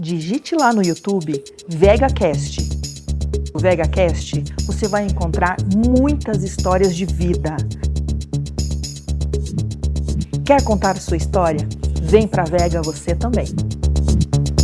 digite lá no YouTube VegaCast. No VegaCast você vai encontrar muitas histórias de vida. Quer contar sua história? Vem pra Vega você também.